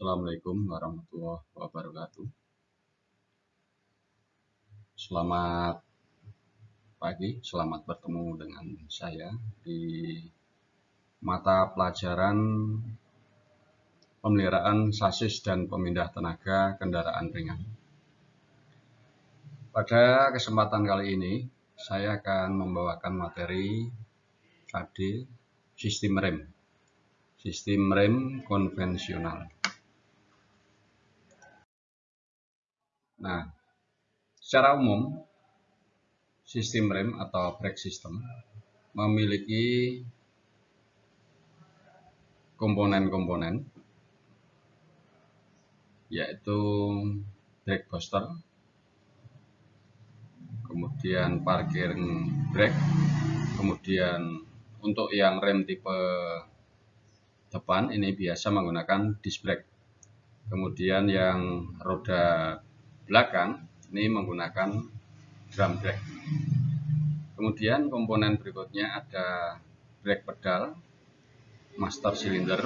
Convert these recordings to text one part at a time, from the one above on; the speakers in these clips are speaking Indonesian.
Assalamualaikum warahmatullahi wabarakatuh. Selamat pagi, selamat bertemu dengan saya di mata pelajaran pemeliharaan sasis dan pemindah tenaga kendaraan ringan. Pada kesempatan kali ini, saya akan membawakan materi KD sistem rem. Sistem rem konvensional. Nah, secara umum sistem rem atau brake system memiliki komponen-komponen yaitu brake booster, kemudian parkir brake, kemudian untuk yang rem tipe depan ini biasa menggunakan disc brake. Kemudian yang roda belakang ini menggunakan drum brake. Kemudian komponen berikutnya ada brake pedal, master cylinder,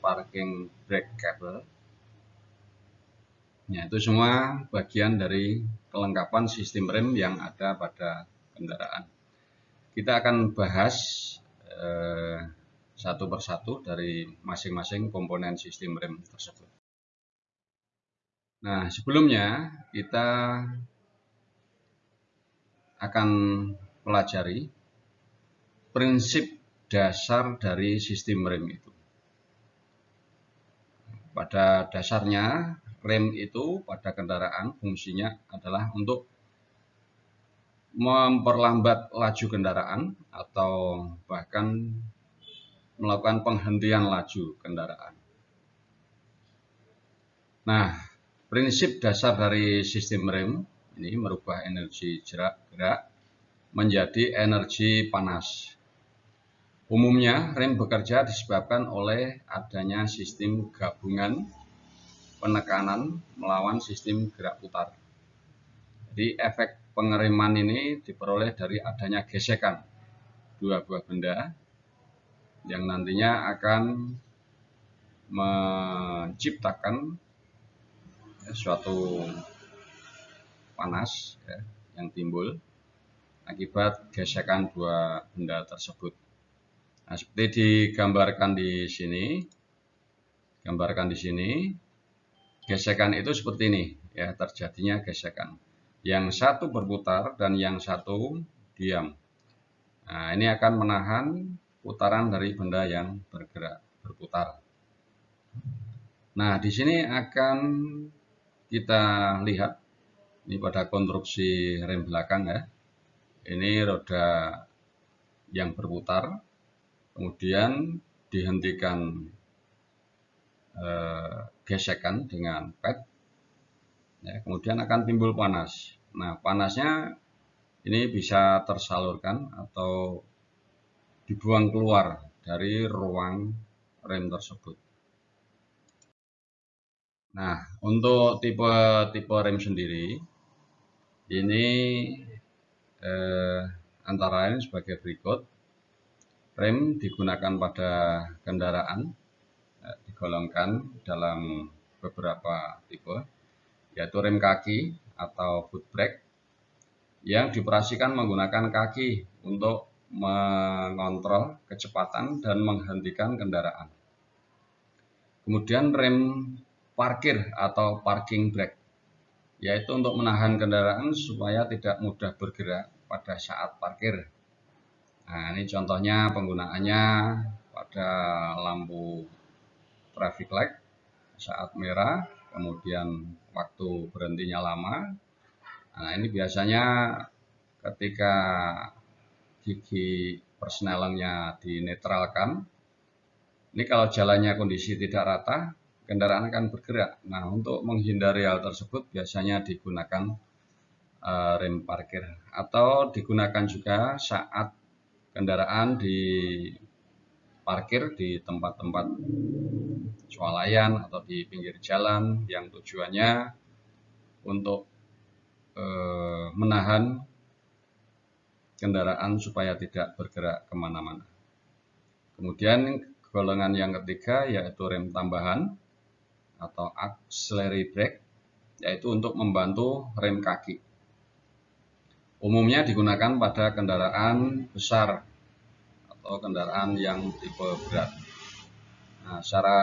parking brake cable. Ya, itu semua bagian dari kelengkapan sistem rem yang ada pada kendaraan. Kita akan bahas eh, satu persatu dari masing-masing komponen sistem rem tersebut. Nah, sebelumnya kita akan pelajari prinsip dasar dari sistem rem itu. Pada dasarnya, rem itu pada kendaraan fungsinya adalah untuk memperlambat laju kendaraan atau bahkan melakukan penghentian laju kendaraan. Nah, prinsip dasar dari sistem rem ini merubah energi gerak menjadi energi panas. Umumnya, rem bekerja disebabkan oleh adanya sistem gabungan penekanan melawan sistem gerak putar. Jadi efek pengereman ini diperoleh dari adanya gesekan dua buah benda yang nantinya akan menciptakan suatu panas ya, yang timbul akibat gesekan dua benda tersebut. Nah, seperti digambarkan di sini, gambarkan di sini, gesekan itu seperti ini, ya terjadinya gesekan yang satu berputar dan yang satu diam. Nah, ini akan menahan putaran dari benda yang bergerak, berputar. Nah, di sini akan kita lihat ini pada konstruksi rem belakang ya. Ini roda yang berputar, kemudian dihentikan eh, gesekan dengan pad ya, kemudian akan timbul panas. Nah, panasnya ini bisa tersalurkan atau dibuang keluar dari ruang rem tersebut. Nah, untuk tipe-tipe rem sendiri, ini eh, antara lain sebagai berikut. Rem digunakan pada kendaraan, eh, digolongkan dalam beberapa tipe yaitu rem kaki atau foot brake yang dioperasikan menggunakan kaki untuk mengontrol kecepatan dan menghentikan kendaraan. Kemudian rem parkir atau parking brake yaitu untuk menahan kendaraan supaya tidak mudah bergerak pada saat parkir. Nah, ini contohnya penggunaannya pada lampu traffic light saat merah kemudian waktu berhentinya lama. Nah, ini biasanya ketika gigi persnelengnya dinetralkan, ini kalau jalannya kondisi tidak rata, kendaraan akan bergerak. Nah, untuk menghindari hal tersebut biasanya digunakan uh, rem parkir atau digunakan juga saat kendaraan di parkir di tempat-tempat swalayan atau di pinggir jalan yang tujuannya untuk e, menahan kendaraan supaya tidak bergerak ke mana-mana. Kemudian golongan yang ketiga yaitu rem tambahan. Atau auxiliary brake yaitu untuk membantu rem kaki. Umumnya digunakan pada kendaraan besar atau kendaraan yang tipe berat. Nah, secara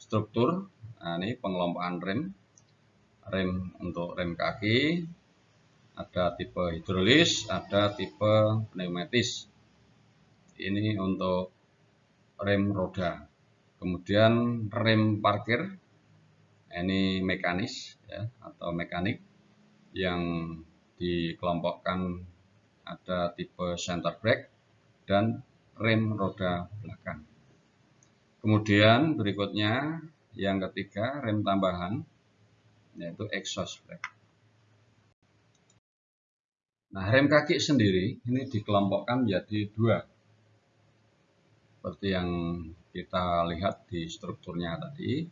struktur, nah ini pengelompokan rem, rem untuk rem kaki, ada tipe hidrolis, ada tipe pneumatis. Ini untuk rem roda. Kemudian rem parkir, ini mekanis ya, atau mekanik yang dikelompokkan ada tipe center brake dan rem roda belakang. Kemudian berikutnya yang ketiga rem tambahan yaitu exhaust brake. Nah, rem kaki sendiri ini dikelompokkan menjadi dua. Seperti yang kita lihat di strukturnya tadi,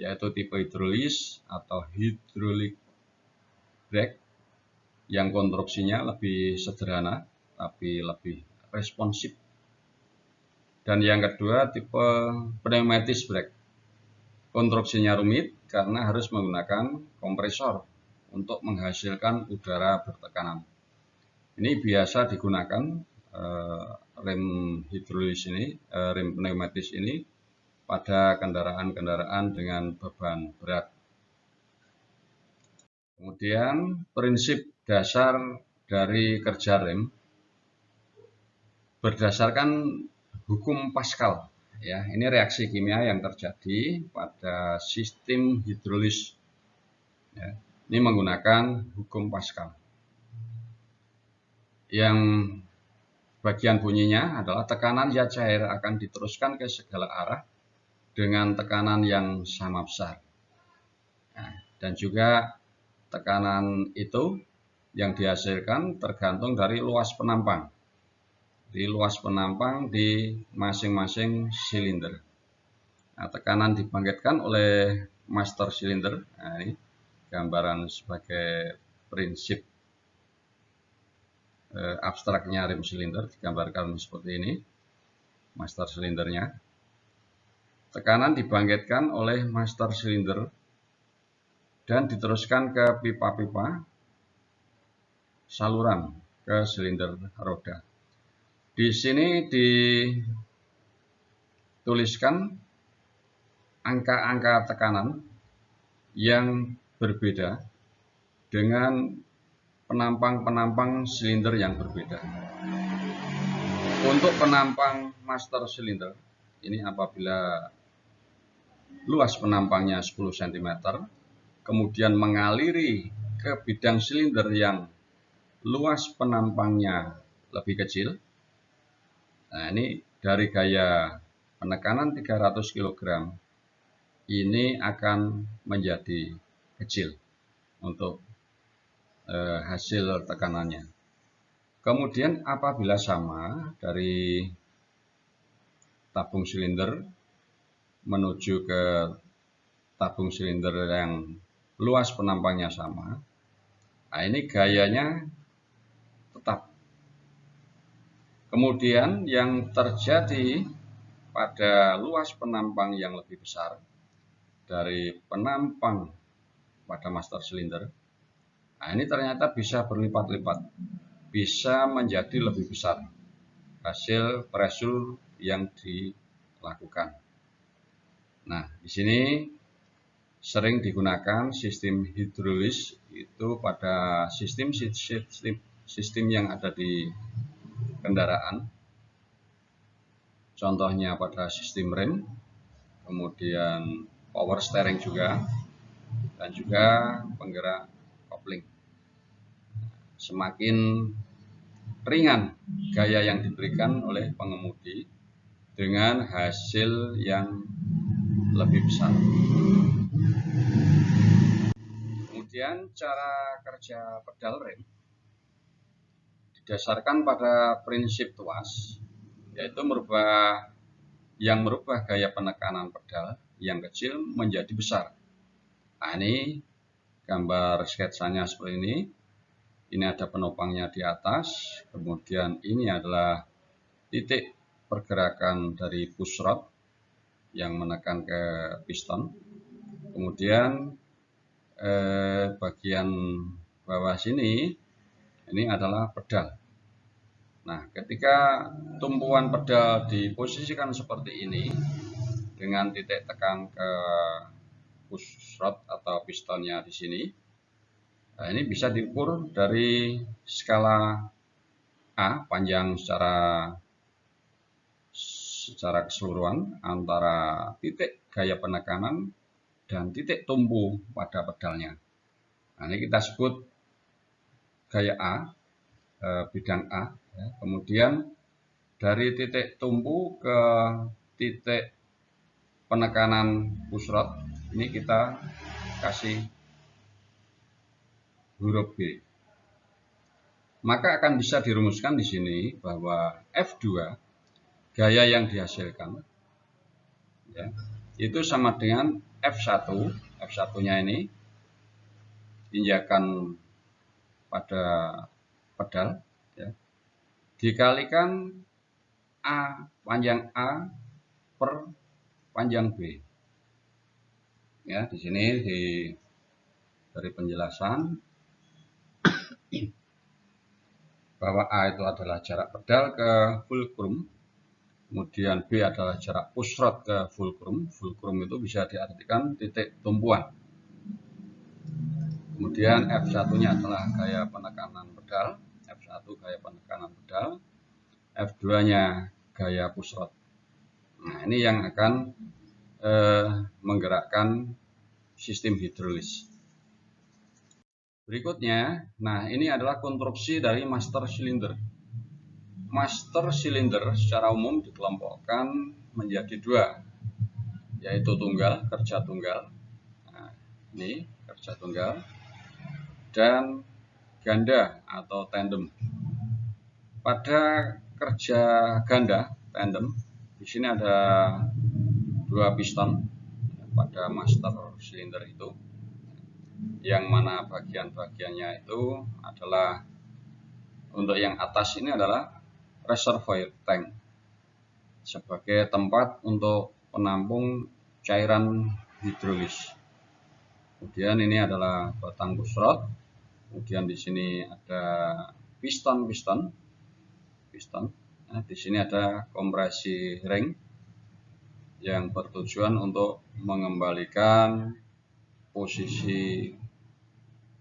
yaitu tipe hidrolis atau hydraulic brake yang konstruksinya lebih sederhana tapi lebih responsif. Dan yang kedua tipe pneumatis brake. Konstruksinya rumit karena harus menggunakan kompresor untuk menghasilkan udara bertekanan. Ini biasa digunakan eh, rem hidrolis ini, eh, rem pneumatis ini pada kendaraan-kendaraan dengan beban berat. Kemudian prinsip dasar dari kerja rem berdasarkan hukum Pascal. Ya, ini reaksi kimia yang terjadi pada sistem hidrolis. Ya, ini menggunakan hukum Pascal. Yang bagian bunyinya adalah tekanan zat cair akan diteruskan ke segala arah dengan tekanan yang sama besar. Nah, dan juga tekanan itu yang dihasilkan tergantung dari luas penampang. Di luas penampang di masing-masing silinder. Nah, tekanan dibangkitkan oleh master silinder. Nah, ini gambaran sebagai prinsip eh, abstraknya rem silinder digambarkan seperti ini. Master silindernya. Tekanan dibangkitkan oleh master silinder dan diteruskan ke pipa-pipa saluran ke silinder roda. Di sini dituliskan angka-angka tekanan yang berbeda dengan penampang-penampang silinder yang berbeda. Untuk penampang master silinder, ini apabila luas penampangnya 10 cm, kemudian mengaliri ke bidang silinder yang luas penampangnya lebih kecil. Nah, ini dari gaya penekanan 300 kg ini akan menjadi kecil untuk eh, hasil tekanannya. Kemudian apabila sama dari tabung silinder menuju ke tabung silinder yang luas penampangnya sama, nah ini gayanya Kemudian yang terjadi pada luas penampang yang lebih besar dari penampang pada master silinder, nah ini ternyata bisa berlipat-lipat, bisa menjadi lebih besar hasil pressure yang dilakukan. Nah, di sini sering digunakan sistem hidrolis itu pada sistem sistem sistem yang ada di kendaraan. Contohnya pada sistem rem, kemudian power steering juga, dan juga penggerak. Semakin ringan gaya yang diberikan oleh pengemudi dengan hasil yang lebih besar. Kemudian cara kerja pedal rem didasarkan pada prinsip tuas, yaitu merubah yang merubah gaya penekanan pedal yang kecil menjadi besar. Nah, ini gambar sketsanya seperti ini. Ini ada penopangnya di atas, kemudian ini adalah titik pergerakan dari push rod yang menekan ke piston. Kemudian eh, bagian bawah sini ini adalah pedal. Nah, ketika tumpuan pedal diposisikan seperti ini dengan titik tekan ke push rod atau pistonnya di sini, nah ini bisa diukur dari skala A panjang secara secara keseluruhan antara titik gaya penekanan dan titik tumpu pada pedalnya. Nah, ini kita sebut gaya A, eh, bidang A. Ya. Kemudian dari titik tumpu ke titik penekanan push rod, ini kita kasih huruf B. Maka akan bisa dirumuskan di sini bahwa F2 gaya yang dihasilkan ya, itu sama dengan F1 F1 nya ini injakan pada pedal ya, dikalikan A panjang A per panjang B ya di sini di dari penjelasan bahwa A itu adalah jarak pedal ke fulcrum kemudian B adalah jarak push rod ke fulcrum. Fulcrum itu bisa diartikan titik tumpuan. Kemudian F1-nya adalah gaya penekanan pedal, F1 gaya penekanan pedal, F2-nya gaya push rod. Nah, ini yang akan eh, menggerakkan sistem hidrolis. Berikutnya, nah ini adalah konstruksi dari master cylinder master cylinder secara umum dikelompokkan menjadi dua, yaitu tunggal, kerja tunggal, nah, ini kerja tunggal, dan ganda atau tandem. Pada kerja ganda, tandem, di sini ada dua piston pada master cylinder itu, yang mana bagian-bagiannya itu adalah untuk yang atas ini adalah reservoir tank sebagai tempat untuk penampung cairan hidrolis. Kemudian ini adalah batang busrod. Kemudian di sini ada piston-piston. Piston. Nah, di sini ada kompresi ring yang bertujuan untuk mengembalikan posisi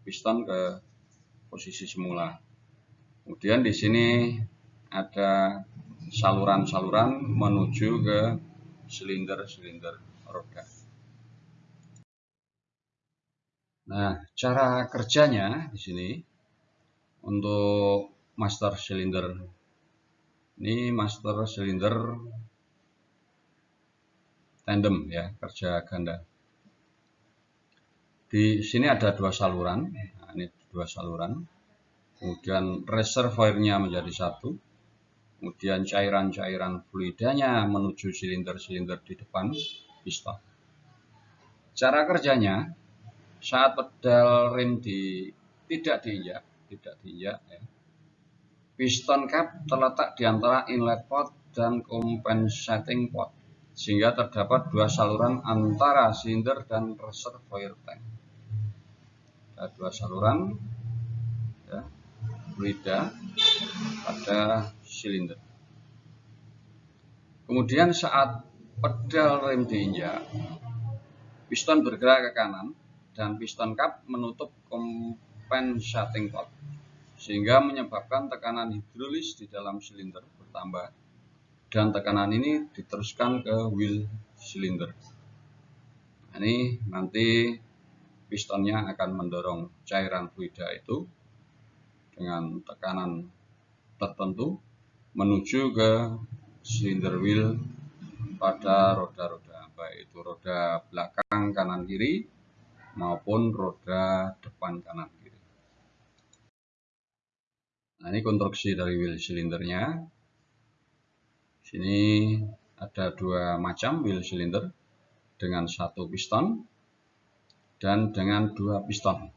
piston ke posisi semula. Kemudian di sini ada saluran-saluran menuju ke silinder-silinder roda. Nah, cara kerjanya di sini untuk master cylinder. Ini master cylinder tandem ya, kerja ganda. Di sini ada dua saluran. Nah, ini dua saluran. Kemudian reservoirnya menjadi satu kemudian cairan-cairan fluidanya menuju silinder-silinder di depan piston. Cara kerjanya, saat pedal rem di, tidak diinjak, tidak diinjak, ya, piston cap terletak di antara inlet pot dan compensating pot, sehingga terdapat dua saluran antara silinder dan reservoir tank. Dua saluran, ya, fluida pada silinder. Kemudian saat pedal rem diinjak, piston bergerak ke kanan dan piston kap menutup compensating pot sehingga menyebabkan tekanan hidrolis di dalam silinder bertambah dan tekanan ini diteruskan ke wheel silinder. Nah, ini nanti pistonnya akan mendorong cairan fluida itu dengan tekanan tertentu menuju ke silinder wheel pada roda-roda baik itu roda belakang kanan kiri maupun roda depan kanan kiri. Nah ini konstruksi dari wheel silindernya. Sini ada dua macam wheel silinder dengan satu piston dan dengan dua piston.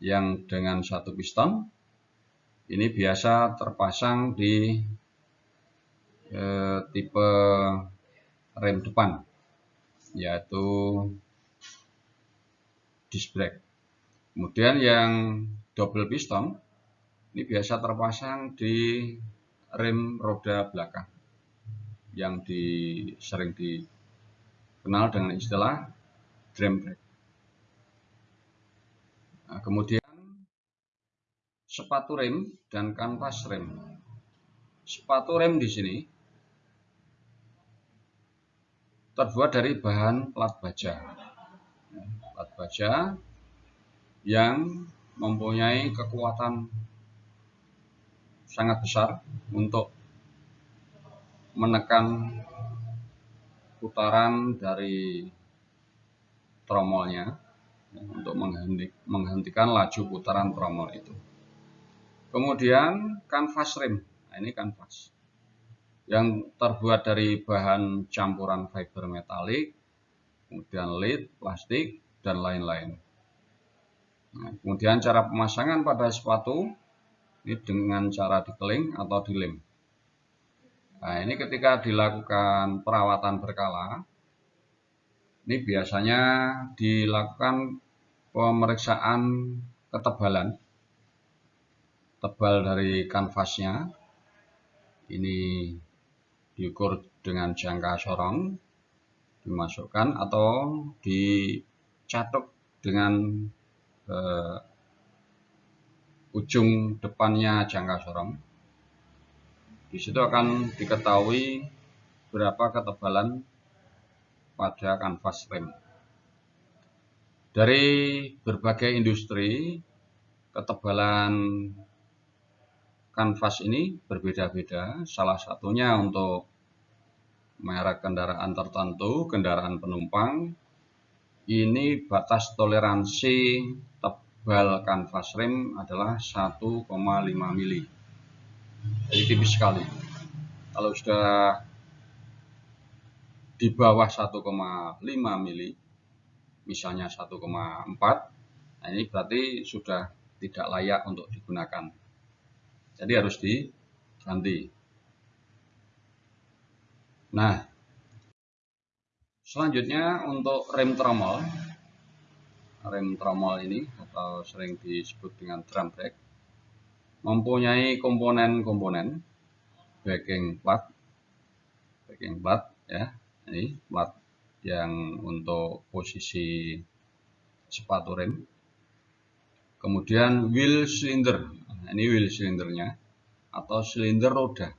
Yang dengan satu piston ini biasa terpasang di eh, tipe rem depan yaitu disc brake. Kemudian yang double piston ini biasa terpasang di rem roda belakang yang di, sering dikenal dengan istilah drum brake. Nah, kemudian sepatu rem dan kanvas rem. Sepatu rem di sini terbuat dari bahan plat baja. Plat baja yang mempunyai kekuatan sangat besar untuk menekan putaran dari tromolnya untuk menghentikan laju putaran tromol itu. Kemudian kanvas rim, nah, ini kanvas yang terbuat dari bahan campuran fiber metalik, kemudian lead, plastik, dan lain-lain. Nah, kemudian cara pemasangan pada sepatu ini dengan cara dikeling atau dilem. Nah, ini ketika dilakukan perawatan berkala, ini biasanya dilakukan pemeriksaan ketebalan tebal dari kanvasnya ini diukur dengan jangka sorong dimasukkan atau dicatuk dengan eh, ujung depannya jangka sorong. Di situ akan diketahui berapa ketebalan pada kanvas rem. Dari berbagai industri, ketebalan kanvas ini berbeda-beda. Salah satunya untuk merek kendaraan tertentu, kendaraan penumpang, ini batas toleransi tebal kanvas rem adalah 1,5 mili. Jadi tipis sekali. Kalau sudah di bawah 1,5 mili, misalnya 1,4, nah ini berarti sudah tidak layak untuk digunakan. Jadi harus diganti. Nah, selanjutnya untuk rem tromol, rem tromol ini atau sering disebut dengan drum brake mempunyai komponen-komponen backing plat backing plat ya ini plat yang untuk posisi sepatu rem. Kemudian wheel cylinder. Nah, ini wheel cylindernya. Atau silinder roda.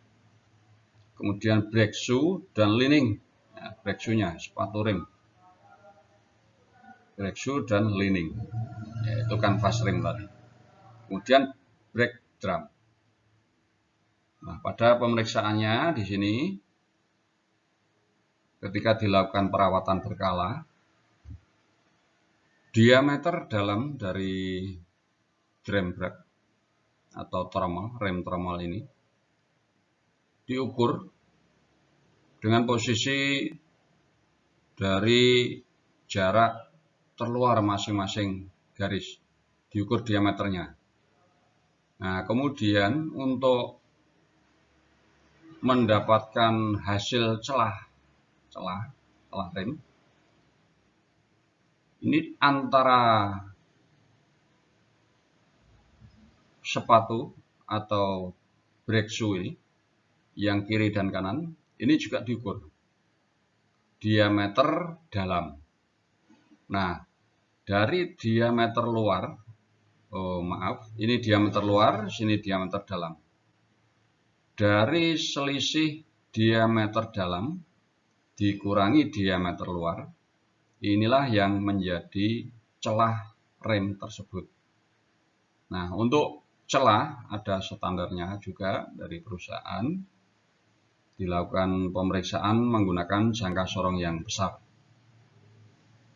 Kemudian brake shoe dan lining. Ya, brake shoe-nya sepatu rem. Brake shoe dan lining. Yaitu kanvas rim tadi. Kemudian brake drum. Nah pada pemeriksaannya di sini ketika dilakukan perawatan berkala diameter dalam dari drum brake atau tromol rem tromol ini diukur dengan posisi dari jarak terluar masing-masing garis diukur diameternya. Nah kemudian untuk mendapatkan hasil celah celah celah rem. Ini antara sepatu atau brake shoe yang kiri dan kanan ini juga diukur. Diameter dalam. Nah dari diameter luar oh maaf ini diameter luar sini diameter dalam. Dari selisih diameter dalam dikurangi diameter luar inilah yang menjadi celah rem tersebut. Nah untuk celah ada standarnya juga dari perusahaan. Dilakukan pemeriksaan menggunakan jangka sorong yang besar.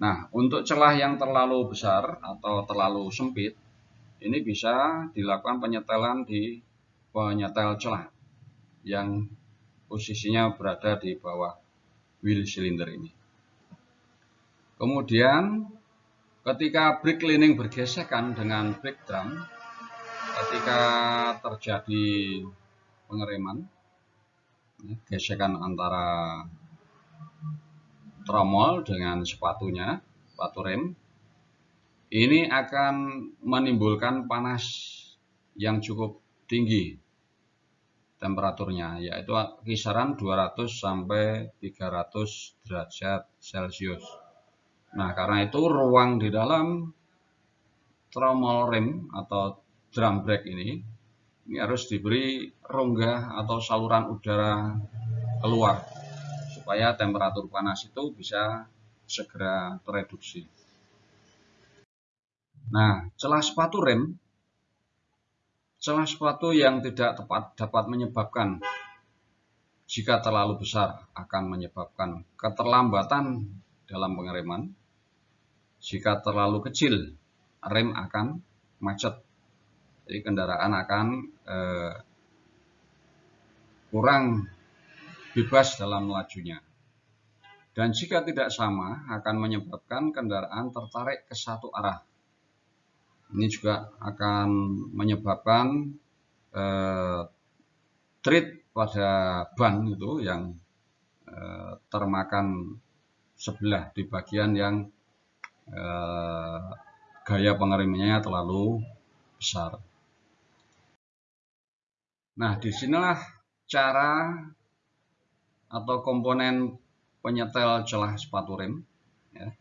Nah, untuk celah yang terlalu besar atau terlalu sempit, ini bisa dilakukan penyetelan di penyetel celah yang posisinya berada di bawah wheel cylinder ini. Kemudian, ketika brake cleaning bergesekan dengan brake drum, ketika terjadi pengereman, gesekan antara tromol dengan sepatunya, sepatu rem, ini akan menimbulkan panas yang cukup tinggi temperaturnya yaitu kisaran 200 sampai 300 derajat Celcius. Nah, karena itu ruang di dalam tromol rem atau drum brake ini ini harus diberi rongga atau saluran udara keluar supaya temperatur panas itu bisa segera tereduksi. Nah, celah sepatu rem Celah sepatu yang tidak tepat dapat menyebabkan jika terlalu besar akan menyebabkan keterlambatan dalam pengereman. Jika terlalu kecil, rem akan macet. Jadi kendaraan akan eh, kurang bebas dalam lajunya. Dan jika tidak sama, akan menyebabkan kendaraan tertarik ke satu arah ini juga akan menyebabkan eh, treat pada ban itu yang eh, termakan sebelah di bagian yang eh, gaya pengeremannya terlalu besar. Nah, di sinilah cara atau komponen penyetel celah sepatu rem. Ya.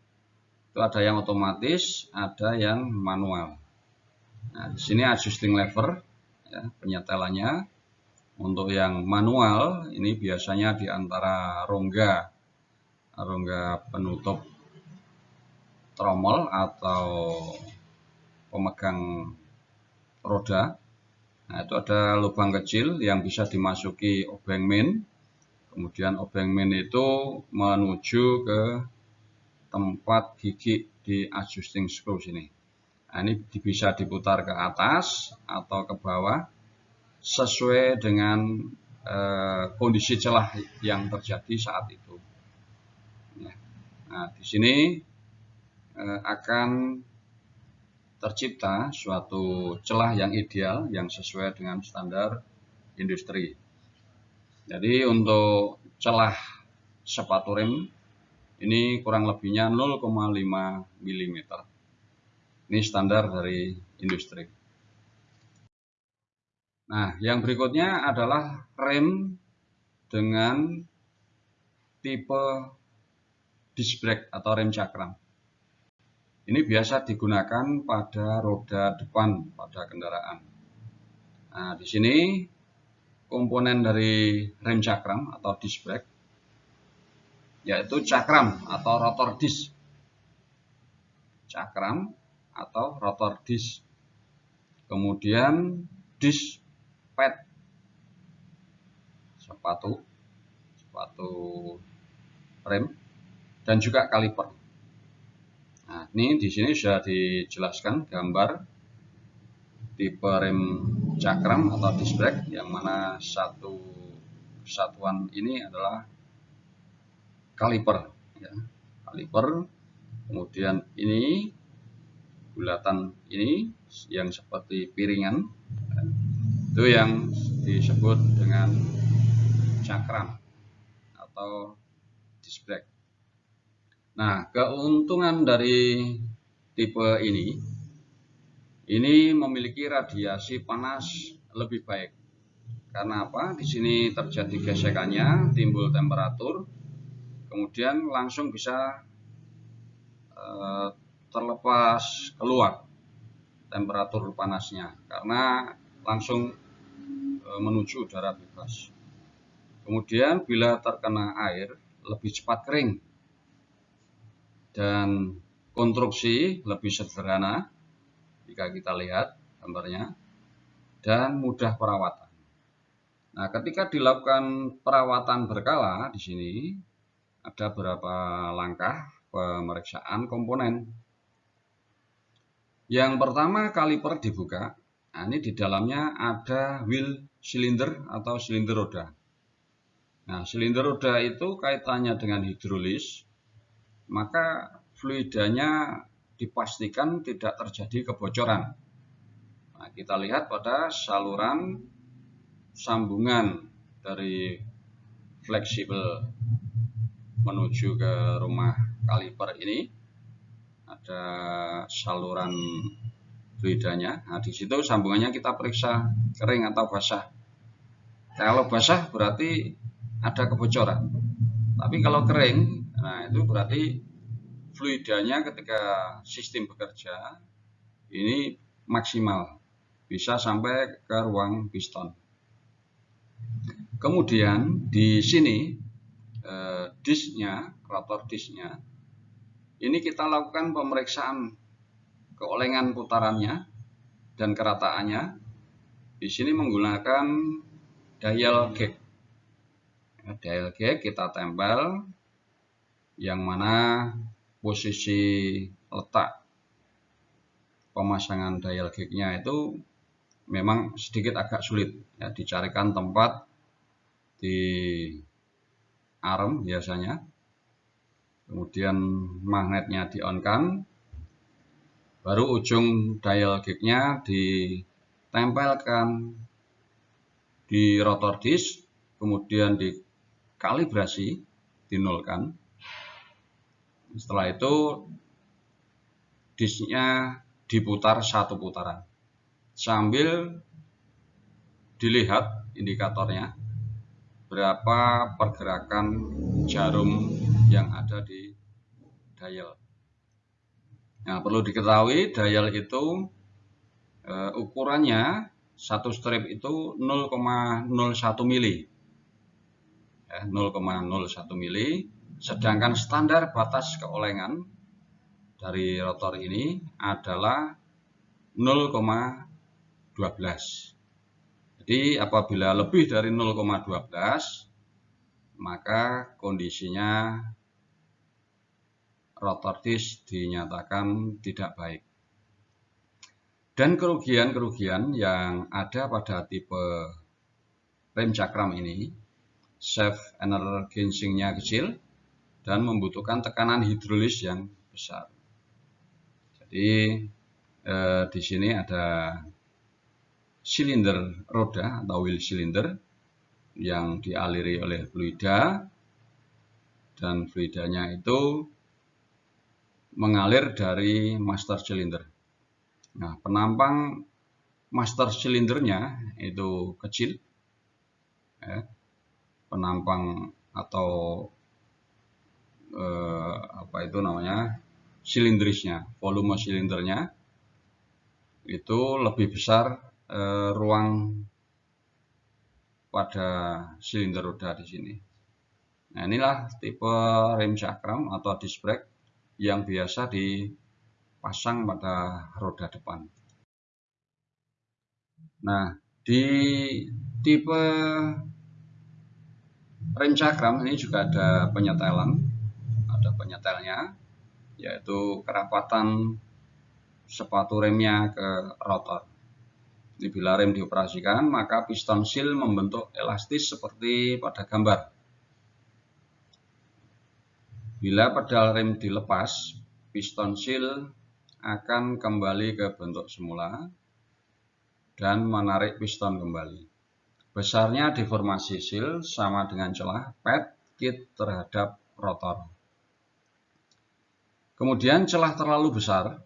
Itu ada yang otomatis, ada yang manual. Nah, di sini adjusting lever ya, penyetelannya. Untuk yang manual ini biasanya di antara rongga rongga penutup tromol atau pemegang roda. Nah, itu ada lubang kecil yang bisa dimasuki obeng main. Kemudian obeng main itu menuju ke tempat gigi di adjusting screw sini. Nah, ini bisa diputar ke atas atau ke bawah sesuai dengan eh, kondisi celah yang terjadi saat itu. Ya. Nah, di sini eh, akan tercipta suatu celah yang ideal yang sesuai dengan standar industri. Jadi untuk celah sepatu rem ini kurang lebihnya 0,5 mm. Ini standar dari industri. Nah, yang berikutnya adalah rem dengan tipe disc brake atau rem cakram. Ini biasa digunakan pada roda depan pada kendaraan. Nah, di sini komponen dari rem cakram atau disc brake yaitu cakram atau rotor disc. Cakram atau rotor disc. Kemudian disc pad sepatu sepatu rem dan juga kaliper. Nah, ini di sini sudah dijelaskan gambar tipe rem cakram atau disc brake yang mana satu kesatuan ini adalah kaliper ya. Kaliper kemudian ini bulatan ini yang seperti piringan itu yang disebut dengan cakram atau disc brake. Nah, keuntungan dari tipe ini ini memiliki radiasi panas lebih baik. Karena apa? Di sini terjadi gesekannya, timbul temperatur, kemudian langsung bisa eh, terlepas keluar temperatur panasnya karena langsung e, menuju udara bebas. Kemudian bila terkena air lebih cepat kering dan konstruksi lebih sederhana jika kita lihat gambarnya dan mudah perawatan. Nah, ketika dilakukan perawatan berkala di sini ada beberapa langkah pemeriksaan komponen yang pertama kaliper dibuka. Nah, ini di dalamnya ada wheel silinder atau silinder roda. Nah, silinder roda itu kaitannya dengan hidrolis, maka fluidanya dipastikan tidak terjadi kebocoran. Nah, kita lihat pada saluran sambungan dari fleksibel menuju ke rumah kaliper ini ada saluran fluidanya. Nah, di situ sambungannya kita periksa kering atau basah. Kalau basah berarti ada kebocoran. Tapi kalau kering, nah itu berarti fluidanya ketika sistem bekerja ini maksimal bisa sampai ke ruang piston. Kemudian di sini eh, disknya, rotor disknya, ini kita lakukan pemeriksaan keolengan putarannya dan kerataannya. Di sini menggunakan dial gauge. Ya, dial gauge kita tempel yang mana posisi letak pemasangan dial gauge-nya itu memang sedikit agak sulit ya dicarikan tempat di arm biasanya. Kemudian magnetnya di on kan baru ujung dial gauge-nya ditempelkan di rotor disk kemudian dikalibrasi dinolkan. Setelah itu disknya diputar satu putaran. Sambil dilihat indikatornya berapa pergerakan jarum yang ada di dial. Nah, perlu diketahui dial itu e, ukurannya satu strip itu 0,01 mili. Ya, 0,01 mili. Sedangkan standar batas keolengan dari rotor ini adalah 0,12. Jadi apabila lebih dari 0,12 maka kondisinya rotor disk dinyatakan tidak baik. Dan kerugian-kerugian yang ada pada tipe rem cakram ini, self energizingnya kecil dan membutuhkan tekanan hidrolis yang besar. Jadi eh, di sini ada silinder roda atau wheel cylinder yang dialiri oleh fluida dan fluidanya itu mengalir dari master cylinder. Nah, penampang master cylindernya itu kecil, ya, penampang atau eh, apa itu namanya silindrisnya, volume silindernya itu lebih besar eh, ruang pada silinder roda di sini. Nah, inilah tipe rem cakram atau disc brake yang biasa dipasang pada roda depan. Nah, di tipe rem cakram ini juga ada penyetelan, ada penyetelnya, yaitu kerapatan sepatu remnya ke rotor. Bila rem dioperasikan, maka piston seal membentuk elastis seperti pada gambar. Bila pedal rem dilepas, piston seal akan kembali ke bentuk semula dan menarik piston kembali. Besarnya deformasi seal sama dengan celah pad kit terhadap rotor. Kemudian celah terlalu besar,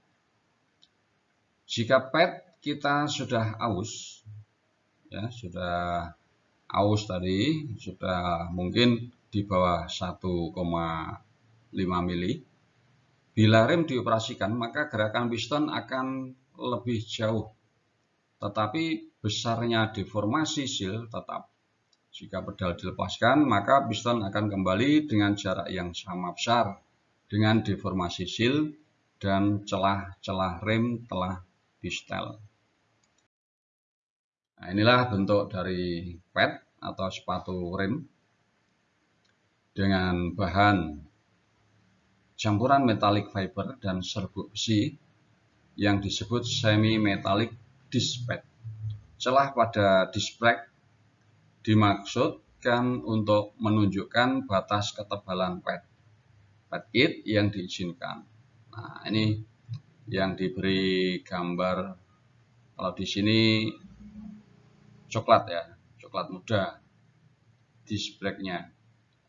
jika pad kita sudah aus, ya sudah aus tadi, sudah mungkin di bawah 1,5 mili. Bila rem dioperasikan, maka gerakan piston akan lebih jauh. Tetapi besarnya deformasi seal tetap. Jika pedal dilepaskan, maka piston akan kembali dengan jarak yang sama besar dengan deformasi seal dan celah-celah rem telah di setel. Nah, inilah bentuk dari pad atau sepatu rem dengan bahan campuran metalik fiber dan serbuk besi yang disebut semi metallic disc pad. Celah pada disc brake dimaksudkan untuk menunjukkan batas ketebalan pad pad kit yang diizinkan. Nah, ini yang diberi gambar kalau di sini coklat ya, coklat muda disc brake-nya.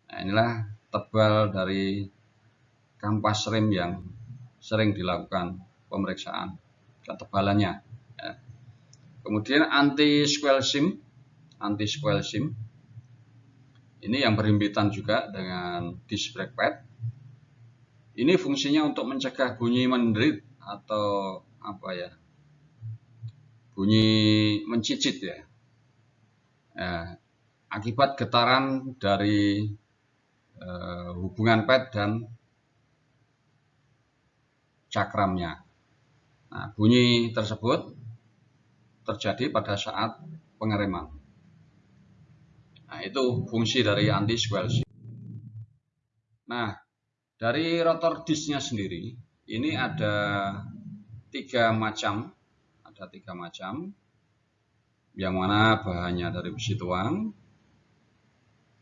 Nah, inilah tebal dari kampas rem yang sering dilakukan pemeriksaan ketebalannya. Ya. Kemudian anti squel sim, anti squel sim. Ini yang berhimpitan juga dengan disc brake pad. Ini fungsinya untuk mencegah bunyi menderit atau apa ya? Bunyi mencicit ya. Ya akibat getaran dari uh, hubungan pad dan cakramnya. Nah, bunyi tersebut terjadi pada saat pengereman. Nah, itu fungsi dari anti squelch. Nah, dari rotor disknya sendiri, ini ada tiga macam, ada tiga macam, yang mana bahannya dari besi tuang,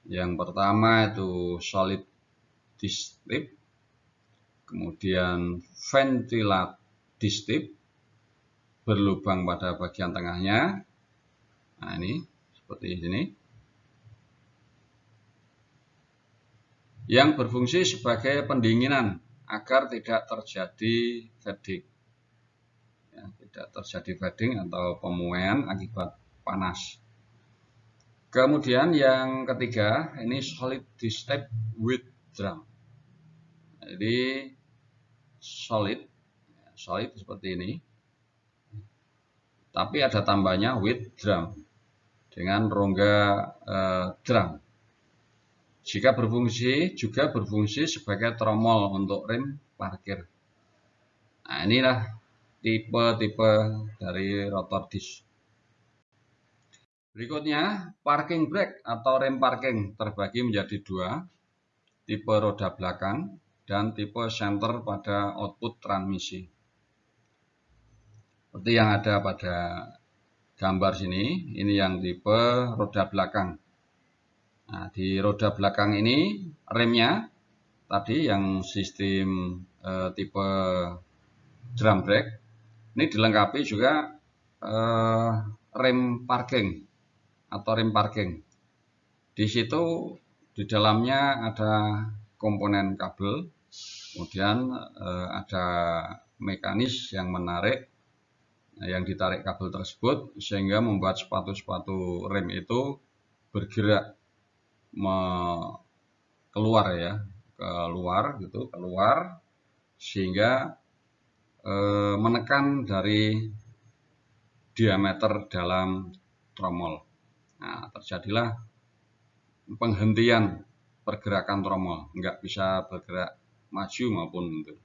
yang pertama itu solid disk kemudian ventilat disk berlubang pada bagian tengahnya. Nah ini seperti ini. Yang berfungsi sebagai pendinginan agar tidak terjadi fading. Ya, tidak terjadi fading atau pemuaian akibat panas. Kemudian yang ketiga, ini solid step with drum. Jadi solid, solid seperti ini. Tapi ada tambahnya with drum dengan rongga eh, drum. Jika berfungsi juga berfungsi sebagai tromol untuk rem parkir. Nah inilah tipe-tipe dari rotor disc. Berikutnya, parking brake atau rem parking terbagi menjadi dua, tipe roda belakang dan tipe center pada output transmisi. Seperti yang ada pada gambar sini, ini yang tipe roda belakang. Nah, di roda belakang ini remnya tadi yang sistem eh, tipe drum brake ini dilengkapi juga eh, rem parking atau rem parking. Di situ di dalamnya ada komponen kabel, kemudian eh, ada mekanis yang menarik, yang ditarik kabel tersebut sehingga membuat sepatu-sepatu rem itu bergerak me keluar ya, keluar gitu, keluar sehingga e, menekan dari diameter dalam tromol. Nah, terjadilah penghentian pergerakan tromol, nggak bisa bergerak maju maupun mundur.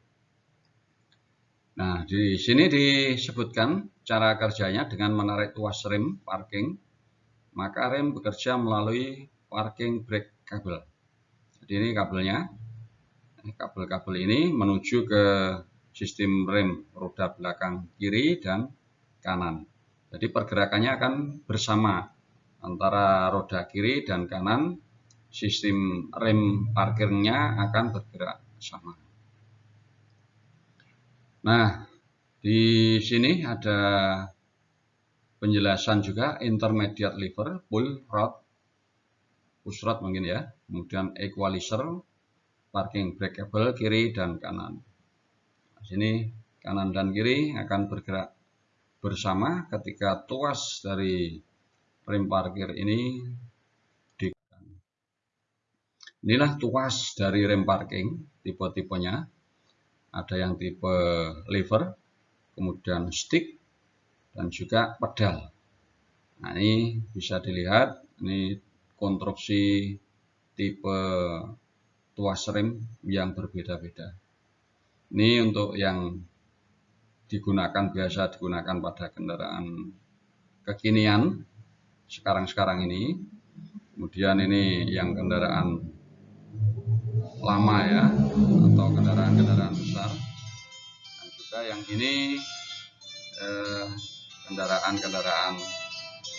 Nah, di sini disebutkan cara kerjanya dengan menarik tuas rem parking, maka rem bekerja melalui parking brake kabel. Jadi ini kabelnya, kabel-kabel ini menuju ke sistem rem roda belakang kiri dan kanan. Jadi pergerakannya akan bersama antara roda kiri dan kanan sistem rem parkirnya akan bergerak sama. Nah, di sini ada penjelasan juga intermediate lever, pull rod, push rod mungkin ya, kemudian equalizer, parking brake cable kiri dan kanan. Di sini kanan dan kiri akan bergerak bersama ketika tuas dari rem parkir ini di inilah tuas dari rem parking tipe-tipenya. Ada yang tipe lever kemudian stick dan juga pedal. Nah ini bisa dilihat ini konstruksi tipe tuas rem yang berbeda-beda. Ini untuk yang digunakan biasa digunakan pada kendaraan kekinian sekarang-sekarang ini. Kemudian ini yang kendaraan lama ya, atau kendaraan-kendaraan besar. Dan juga yang ini eh, kendaraan-kendaraan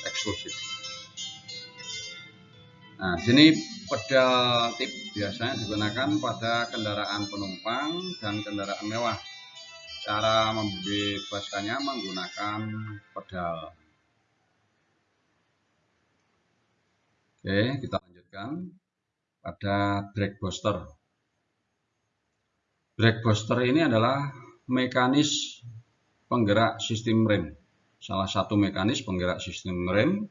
eksklusif. Nah, sini pedal tip biasanya digunakan pada kendaraan penumpang dan kendaraan mewah. Cara membebaskannya menggunakan pedal. Oke, kita lanjutkan. pada brake booster. Brake booster ini adalah mekanis penggerak sistem rem. Salah satu mekanis penggerak sistem rem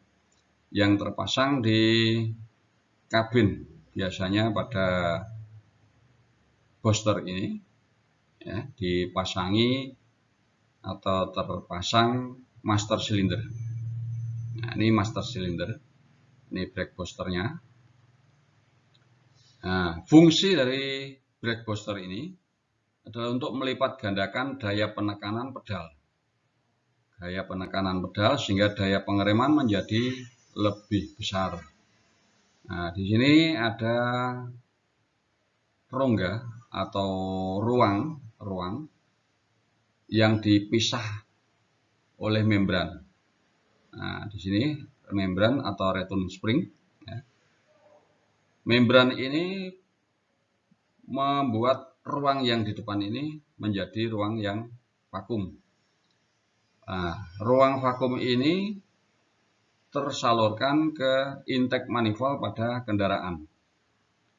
yang terpasang di kabin biasanya pada booster ini ya, dipasangi atau terpasang master cylinder. Nah, ini master cylinder. Ini brake boosternya. Nah, fungsi dari brake booster ini adalah untuk melipat gandakan daya penekanan pedal. Daya penekanan pedal sehingga daya pengereman menjadi lebih besar. Nah, di sini ada rongga atau ruang ruang yang dipisah oleh membran. Nah, di sini membran atau return spring. Ya. Membran ini membuat ruang yang di depan ini menjadi ruang yang vakum. Nah, ruang vakum ini tersalurkan ke intake manifold pada kendaraan.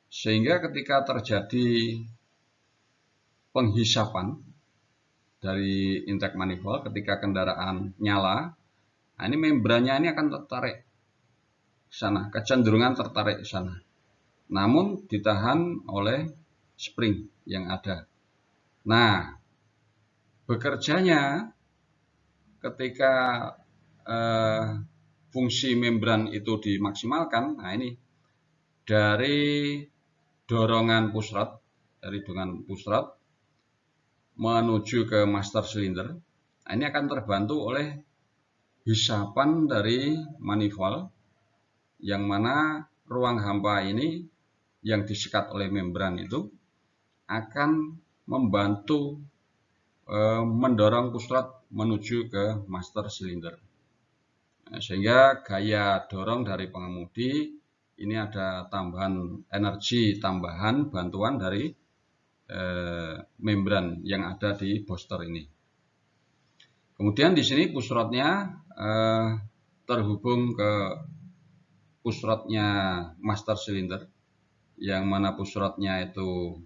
Sehingga ketika terjadi penghisapan dari intake manifold ketika kendaraan nyala, nah ini membrannya ini akan tertarik sana, kecenderungan tertarik ke sana. Namun ditahan oleh spring yang ada. Nah, bekerjanya ketika eh, fungsi membran itu dimaksimalkan, nah ini dari dorongan pusrot, dari dorongan pusrot menuju ke master cylinder. Nah, ini akan terbantu oleh hisapan dari manifold yang mana ruang hampa ini yang disekat oleh membran itu akan membantu e, mendorong pusat menuju ke master cylinder. Nah, sehingga gaya dorong dari pengemudi ini ada tambahan energi tambahan bantuan dari Eh, membran yang ada di booster ini. Kemudian di sini pusrotnya eh, terhubung ke pusrotnya master cylinder yang mana pusrotnya itu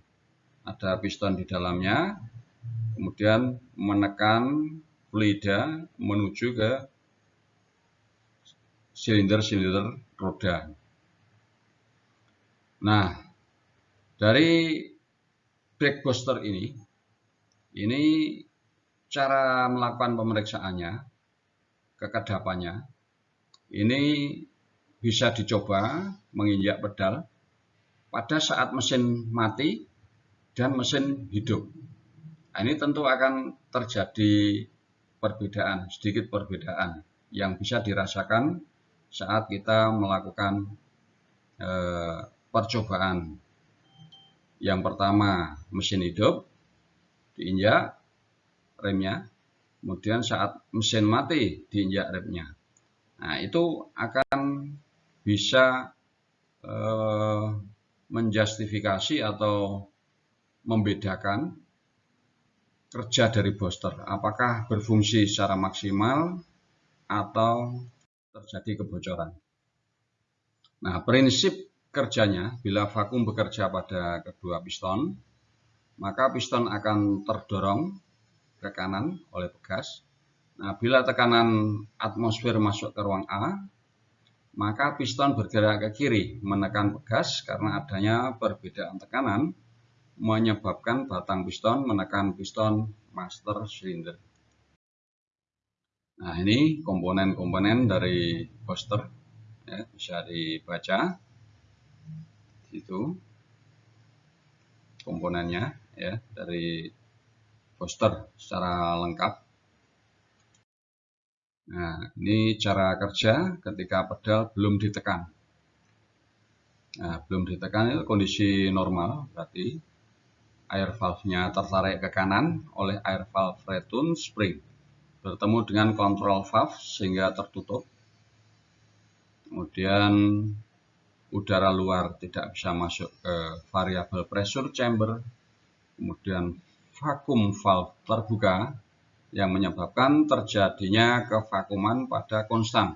ada piston di dalamnya kemudian menekan fluida menuju ke silinder-silinder roda. Nah, dari booster ini, ini cara melakukan pemeriksaannya, kekedapannya, ini bisa dicoba menginjak pedal pada saat mesin mati dan mesin hidup. Nah, ini tentu akan terjadi perbedaan, sedikit perbedaan yang bisa dirasakan saat kita melakukan eh, percobaan yang pertama mesin hidup diinjak remnya, kemudian saat mesin mati diinjak remnya. Nah itu akan bisa eh, menjustifikasi atau membedakan kerja dari booster apakah berfungsi secara maksimal atau terjadi kebocoran. Nah, prinsip kerjanya, bila vakum bekerja pada kedua piston, maka piston akan terdorong ke kanan oleh pegas. Nah, bila tekanan atmosfer masuk ke ruang A, maka piston bergerak ke kiri menekan pegas karena adanya perbedaan tekanan menyebabkan batang piston menekan piston master cylinder. Nah, ini komponen-komponen dari booster ya, bisa dibaca itu komponennya ya dari poster secara lengkap. Nah, ini cara kerja ketika pedal belum ditekan. Nah, belum ditekan itu kondisi normal, berarti air valve-nya tertarik ke kanan oleh air valve return spring. Bertemu dengan control valve sehingga tertutup. Kemudian udara luar tidak bisa masuk ke variable pressure chamber, kemudian vakum valve terbuka yang menyebabkan terjadinya kevakuman pada konstan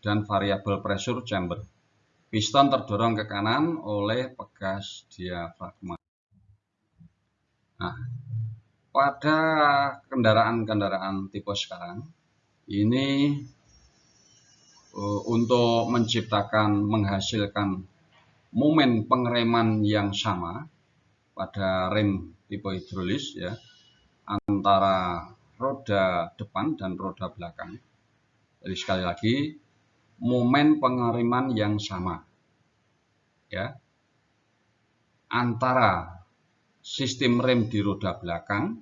dan variable pressure chamber. piston terdorong ke kanan oleh pegas diafragma. Nah, pada kendaraan-kendaraan tipe sekarang ini uh, untuk menciptakan menghasilkan momen pengereman yang sama pada rem tipe hidrolis ya antara roda depan dan roda belakang. Jadi sekali lagi momen pengereman yang sama ya antara sistem rem di roda belakang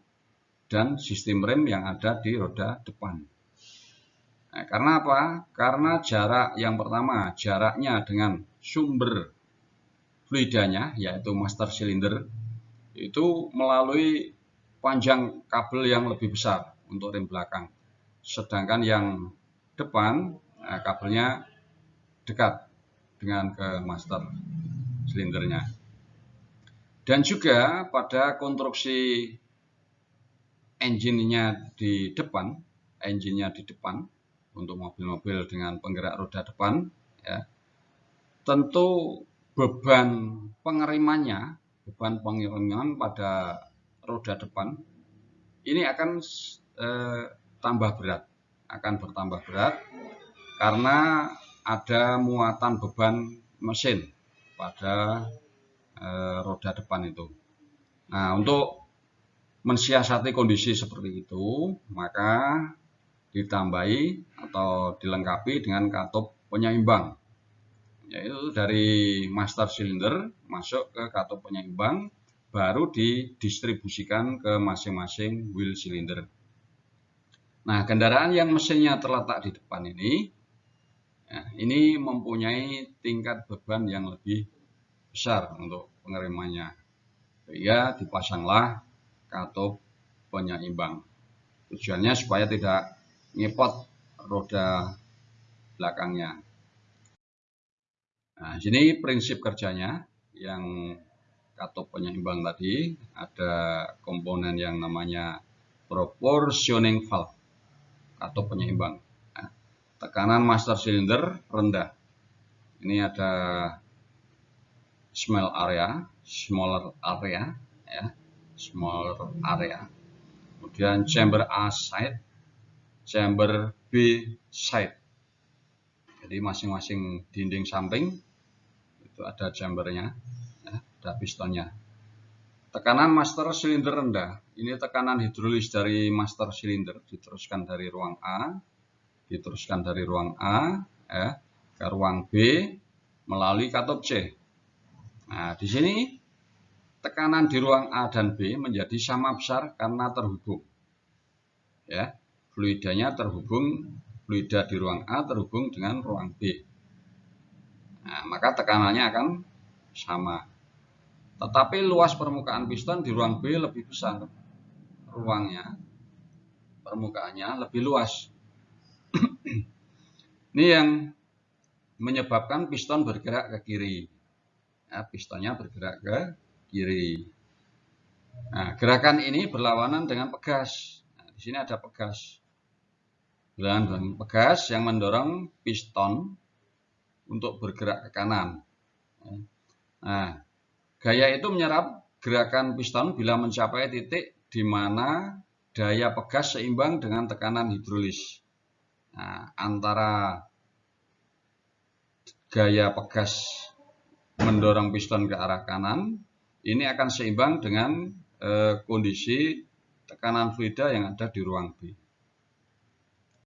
dan sistem rem yang ada di roda depan. Nah, karena apa? Karena jarak yang pertama, jaraknya dengan sumber fluidanya, yaitu master cylinder, itu melalui panjang kabel yang lebih besar untuk rem belakang. Sedangkan yang depan Nah, kabelnya dekat dengan ke master silindernya. Dan juga pada konstruksi engine-nya di depan, engine-nya di depan untuk mobil-mobil dengan penggerak roda depan, ya, tentu beban pengerimannya, beban pengiriman pada roda depan ini akan eh, tambah berat, akan bertambah berat karena ada muatan beban mesin pada e, roda depan itu. Nah, untuk mensiasati kondisi seperti itu, maka ditambahi atau dilengkapi dengan katup penyeimbang. Yaitu dari master cylinder masuk ke katup penyeimbang, baru didistribusikan ke masing-masing wheel cylinder. Nah, kendaraan yang mesinnya terletak di depan ini Nah, ini mempunyai tingkat beban yang lebih besar untuk pengirimannya. Sehingga dipasanglah katup penyeimbang. Tujuannya supaya tidak ngepot roda belakangnya. Nah, sini prinsip kerjanya yang katup penyeimbang tadi ada komponen yang namanya proportioning valve katup penyeimbang tekanan master cylinder rendah. Ini ada small area, smaller area, ya, smaller area. Kemudian chamber A side, chamber B side. Jadi masing-masing dinding samping itu ada chambernya, ya, ada pistonnya. Tekanan master cylinder rendah. Ini tekanan hidrolis dari master cylinder diteruskan dari ruang A diteruskan dari ruang A ya, ke ruang B melalui katup C. Nah, di sini tekanan di ruang A dan B menjadi sama besar karena terhubung. Ya, fluidanya terhubung, fluida di ruang A terhubung dengan ruang B. Nah, maka tekanannya akan sama. Tetapi luas permukaan piston di ruang B lebih besar. Ruangnya, permukaannya lebih luas. Ini yang menyebabkan piston bergerak ke kiri. Ya, pistonnya bergerak ke kiri. Nah, gerakan ini berlawanan dengan pegas. Nah, di sini ada pegas. Dengan pegas yang mendorong piston untuk bergerak ke kanan. Nah, gaya itu menyerap gerakan piston bila mencapai titik di mana daya pegas seimbang dengan tekanan hidrolis. Nah, antara gaya pegas mendorong piston ke arah kanan, ini akan seimbang dengan e, kondisi tekanan fluida yang ada di ruang B.